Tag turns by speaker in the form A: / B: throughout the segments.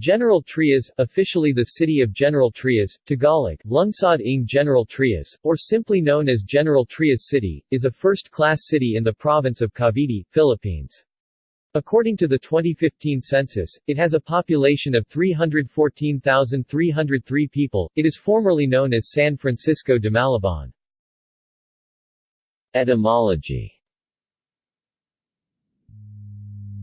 A: General Trias, officially the city of General Trias, Tagalog, Lungsod ng General Trias, or simply known as General Trias City, is a first-class city in the province of Cavite, Philippines. According to the 2015 census, it has a population of 314,303 people. It is formerly known as San Francisco de Malabon. Etymology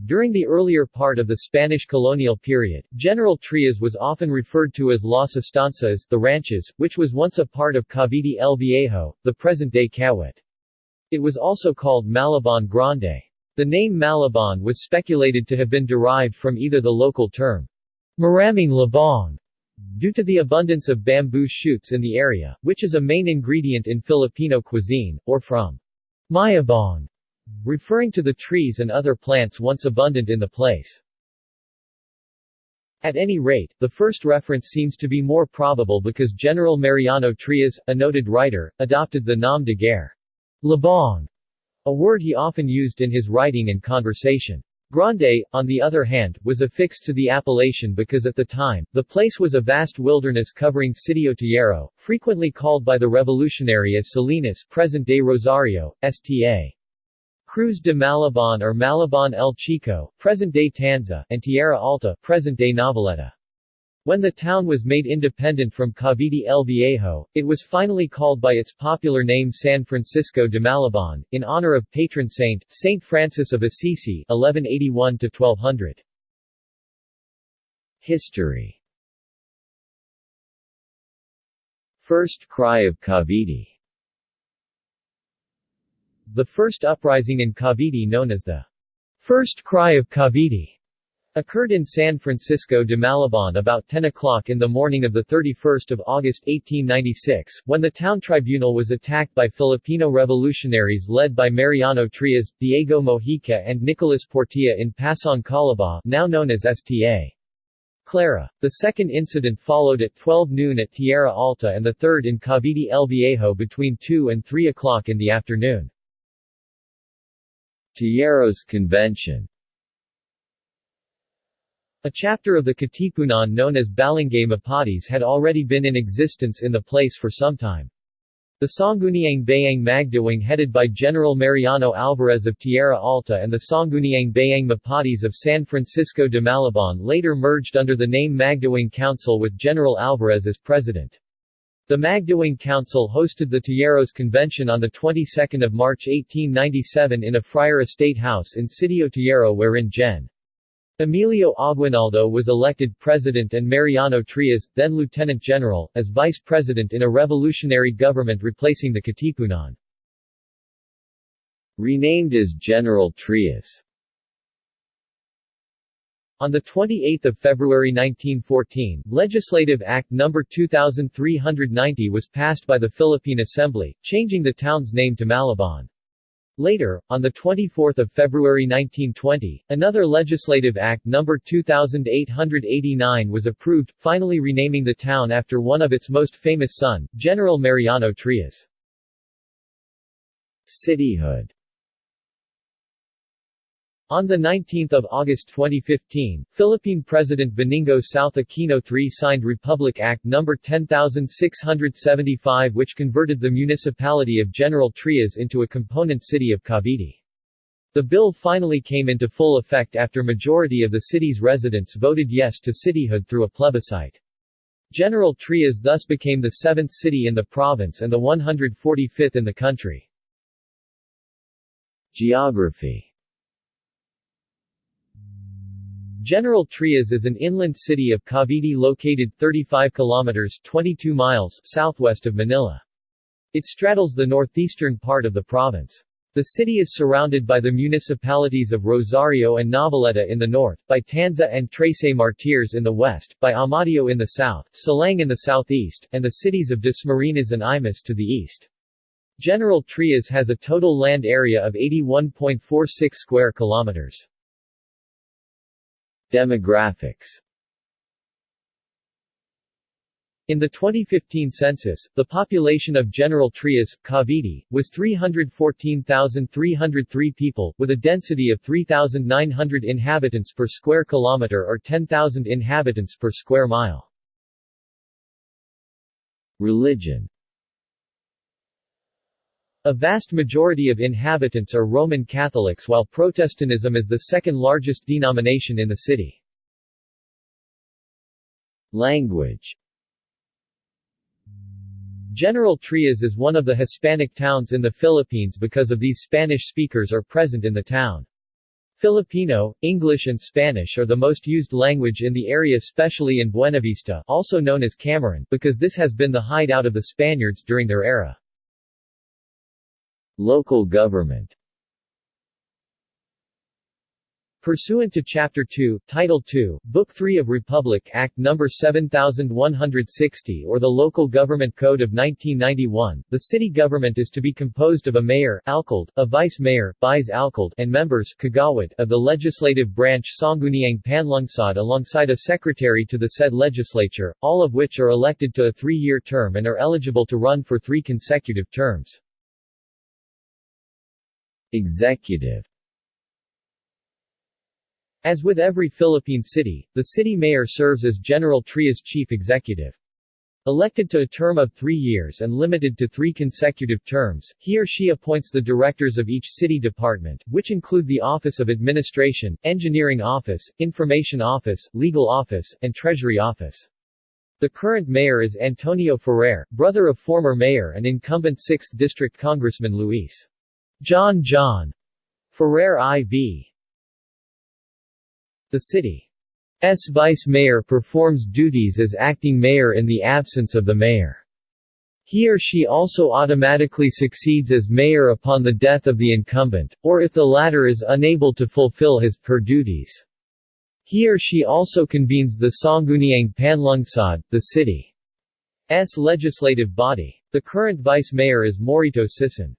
A: During the earlier part of the Spanish colonial period, General Trias was often referred to as Las Estancias, the ranches, which was once a part of Cavite el Viejo, the present-day Kawit. It was also called Malabon Grande. The name Malabon was speculated to have been derived from either the local term, Maraming Labong, due to the abundance of bamboo shoots in the area, which is a main ingredient in Filipino cuisine, or from Mayabong, referring to the trees and other plants once abundant in the place. At any rate, the first reference seems to be more probable because General Mariano Trias, a noted writer, adopted the nom de guerre, Labong, a word he often used in his writing and conversation. Grande, on the other hand, was affixed to the appellation because at the time, the place was a vast wilderness covering Sitio Tejero, frequently called by the revolutionary as Salinas present-day Rosario, Sta. Cruz de Malabon or Malabon el Chico, present-day Tanza, and Tierra Alta, present-day Noveleta. When the town was made independent from Cavite el Viejo, it was finally called by its popular name San Francisco de Malabon, in honor of patron saint, Saint Francis of Assisi 1181-1200. History First cry of Cavite the first uprising in Cavite known as the First Cry of Cavite occurred in San Francisco de Malabon about 10 o'clock in the morning of 31 August 1896, when the town tribunal was attacked by Filipino revolutionaries led by Mariano Trias, Diego Mojica and Nicolas Portilla in Pasong Kalabaw now known as Sta. Clara. The second incident followed at 12 noon at Tierra Alta and the third in Cavite El Viejo between 2 and 3 o'clock in the afternoon. Tejeros Convention A chapter of the Katipunan known as Balangay Mapatis had already been in existence in the place for some time. The Sangguniang Bayang Magdiwang headed by General Mariano Alvarez of Tierra Alta and the Sangguniang Bayang Mapatis of San Francisco de Malabon later merged under the name Magdiwang Council with General Alvarez as president. The Magdiwang Council hosted the Tejeros Convention on the 22nd of March 1897 in a friar estate house in Sitio Tejero wherein Gen. Emilio Aguinaldo was elected president and Mariano Trias, then lieutenant general, as vice president in a revolutionary government replacing the Katipunan. Renamed as General Trias on 28 February 1914, Legislative Act No. 2390 was passed by the Philippine Assembly, changing the town's name to Malabon. Later, on 24 February 1920, another Legislative Act No. 2889 was approved, finally renaming the town after one of its most famous son, General Mariano Trias. Cityhood on 19 August 2015, Philippine President Benigno South Aquino III signed Republic Act No. 10675 which converted the municipality of General Trias into a component city of Cavite. The bill finally came into full effect after majority of the city's residents voted yes to cityhood through a plebiscite. General Trias thus became the seventh city in the province and the 145th in the country. Geography General Trias is an inland city of Cavite located 35 kilometers 22 miles southwest of Manila. It straddles the northeastern part of the province. The city is surrounded by the municipalities of Rosario and Noveleta in the north, by Tanza and Trece Martires in the west, by Amadeo in the south, Silang in the southeast, and the cities of Dasmariñas and Imus to the east. General Trias has a total land area of 81.46 square kilometers. Demographics In the 2015 census, the population of General Trias, Cavite, was 314,303 people, with a density of 3,900 inhabitants per square kilometer or 10,000 inhabitants per square mile. Religion A vast majority of inhabitants are Roman Catholics while Protestantism is the second largest denomination in the city. Language General Trias is one of the Hispanic towns in the Philippines because of these Spanish speakers are present in the town. Filipino, English and Spanish are the most used language in the area especially in Buenavista also known as Cameron because this has been the hideout of the Spaniards during their era. Local government Pursuant to Chapter 2, Title 2, Book 3 of Republic Act No. 7160 or the Local Government Code of 1991, the city government is to be composed of a mayor alcalde, a vice-mayor vice alcalde, and members kagawad of the legislative branch Sangguniang Panlungsod alongside a secretary to the said legislature, all of which are elected to a three-year term and are eligible to run for three consecutive terms. Executive as with every Philippine city, the city mayor serves as General Trias chief executive. Elected to a term of three years and limited to three consecutive terms, he or she appoints the directors of each city department, which include the Office of Administration, Engineering Office, Information Office, Legal Office, and Treasury Office. The current mayor is Antonio Ferrer, brother of former mayor and incumbent 6th District Congressman Luis John John Ferrer IV. The city's vice-mayor performs duties as acting mayor in the absence of the mayor. He or she also automatically succeeds as mayor upon the death of the incumbent, or if the latter is unable to fulfill his per duties. He or she also convenes the Sangguniang Panlungsod, the city's legislative body. The current vice-mayor is Morito Sison.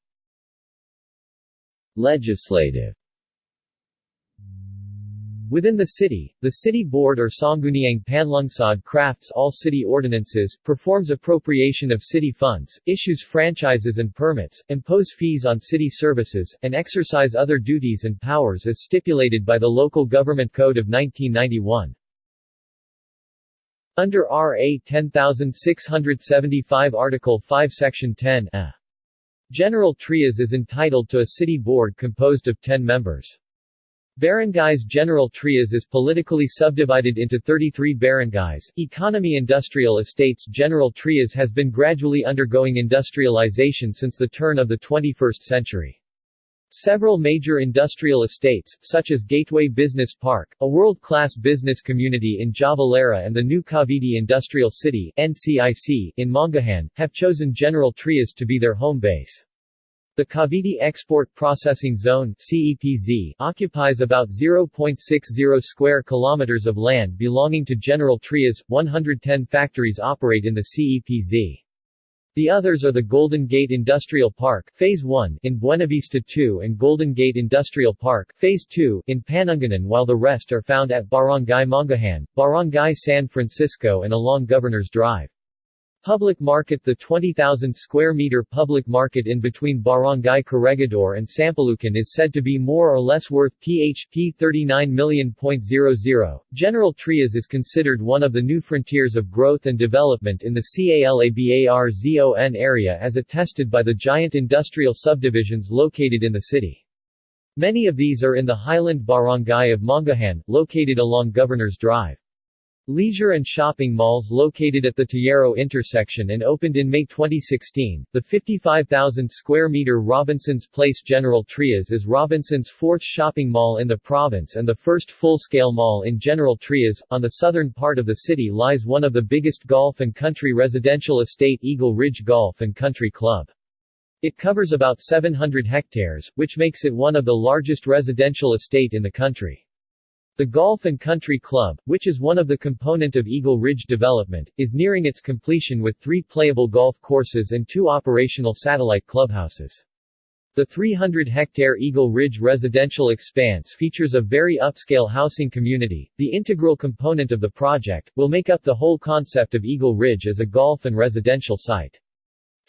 A: Legislative Within the city, the city board or Sangguniang Panlungsod crafts all city ordinances, performs appropriation of city funds, issues franchises and permits, impose fees on city services, and exercise other duties and powers as stipulated by the Local Government Code of 1991. Under RA 10675 Article 5 Section 10 a. General Trias is entitled to a city board composed of 10 members. Barangays General Trias is politically subdivided into 33 barangays. Economy Industrial Estates General Trias has been gradually undergoing industrialization since the turn of the 21st century. Several major industrial estates, such as Gateway Business Park, a world-class business community in Javalera and the new Cavite Industrial City NCIC, in Mangahan, have chosen General Trias to be their home base. The Cavite Export Processing Zone CEPZ occupies about 0.60 square kilometers of land belonging to General Trias. 110 factories operate in the CEPZ. The others are the Golden Gate Industrial Park Phase 1 in Buenavista 2 and Golden Gate Industrial Park Phase 2 in Panungyanan while the rest are found at Barangay Mangahan, Barangay San Francisco and along Governor's Drive. Public Market The 20,000 square meter public market in between Barangay Corregidor and Sampalucan is said to be more or less worth PHP 39 million.00. General Trias is considered one of the new frontiers of growth and development in the CALABARZON area as attested by the giant industrial subdivisions located in the city. Many of these are in the highland barangay of Mangahan, located along Governor's Drive. Leisure and shopping malls located at the Tejero intersection and opened in May 2016. The 55,000 square meter Robinson's Place General Trias is Robinson's fourth shopping mall in the province and the first full-scale mall in General Trias. On the southern part of the city lies one of the biggest golf and country residential estate Eagle Ridge Golf and Country Club. It covers about 700 hectares, which makes it one of the largest residential estate in the country. The Golf and Country Club, which is one of the component of Eagle Ridge development, is nearing its completion with three playable golf courses and two operational satellite clubhouses. The 300-hectare Eagle Ridge residential expanse features a very upscale housing community. The integral component of the project will make up the whole concept of Eagle Ridge as a golf and residential site.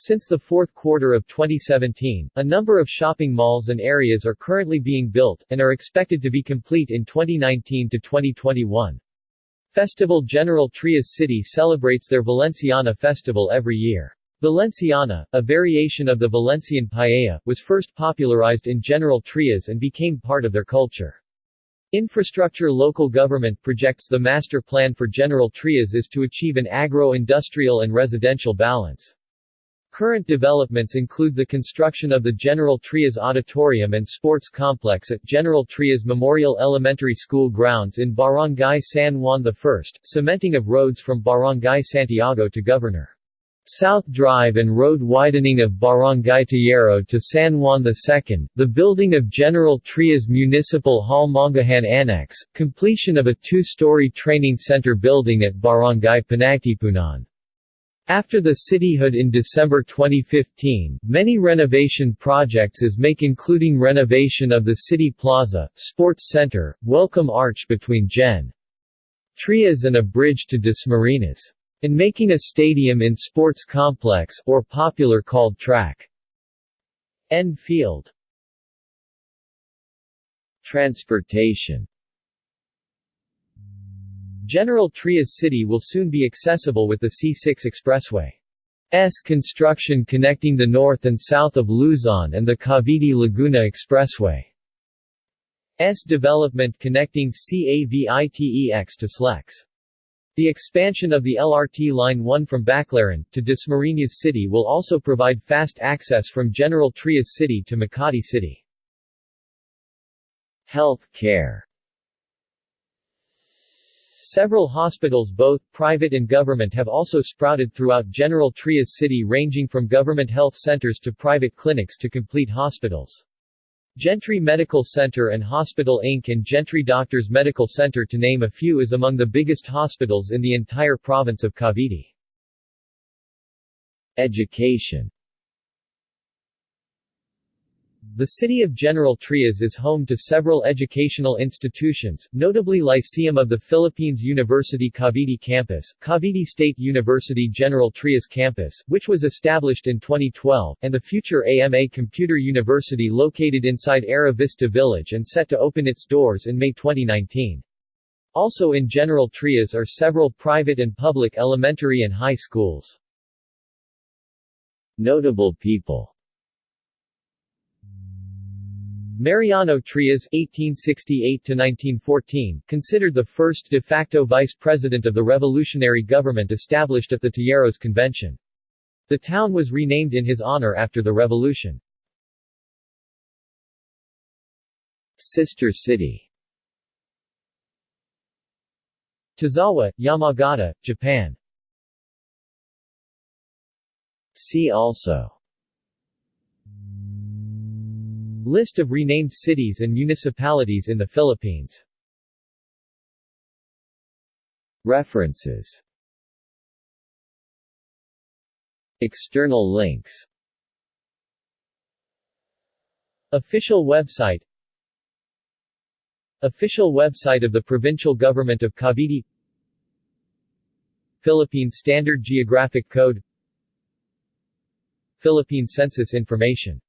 A: Since the fourth quarter of 2017, a number of shopping malls and areas are currently being built, and are expected to be complete in 2019 to 2021. Festival General Trias City celebrates their Valenciana festival every year. Valenciana, a variation of the Valencian paella, was first popularized in General Trias and became part of their culture. Infrastructure Local government projects the master plan for General Trias is to achieve an agro-industrial and residential balance. Current developments include the construction of the General Trias Auditorium and Sports Complex at General Trias Memorial Elementary School grounds in Barangay San Juan I, cementing of roads from Barangay Santiago to Governor South Drive and road widening of Barangay Tejero to San Juan II, the building of General Trias Municipal Hall Mangahan Annex, completion of a two-story training center building at Barangay Panagtipunan. After the cityhood in December 2015, many renovation projects is make including renovation of the City Plaza, Sports Center, Welcome Arch between Gen. Trias and a bridge to Dasmariñas. And making a stadium in sports complex, or popular called track. N field. Transportation General Trias City will soon be accessible with the C6 Expressway. S construction connecting the north and south of Luzon and the Cavite-Laguna Expressway. S development connecting CAVITEX to SLEX. The expansion of the LRT Line 1 from Baclaran, to Dasmariñas City will also provide fast access from General Trias City to Makati City. Health care Several hospitals both private and government have also sprouted throughout General Trias City ranging from government health centers to private clinics to complete hospitals. Gentry Medical Center and Hospital Inc. and Gentry Doctors Medical Center to name a few is among the biggest hospitals in the entire province of Cavite. Education the city of General Trias is home to several educational institutions, notably Lyceum of the Philippines University Cavite Campus, Cavite State University General Trias Campus, which was established in 2012, and the future AMA Computer University located inside Era Vista Village and set to open its doors in May 2019. Also in General Trias are several private and public elementary and high schools. Notable people Mariano Trias (1868–1914), considered the first de facto vice president of the revolutionary government established at the Tejeros Convention. The town was renamed in his honor after the revolution. Sister city Tazawa, Yamagata, Japan See also List of renamed cities and municipalities in the Philippines. References. External links. Official website. Official website of the Provincial Government of Cavite. Philippine Standard Geographic Code. Philippine Census Information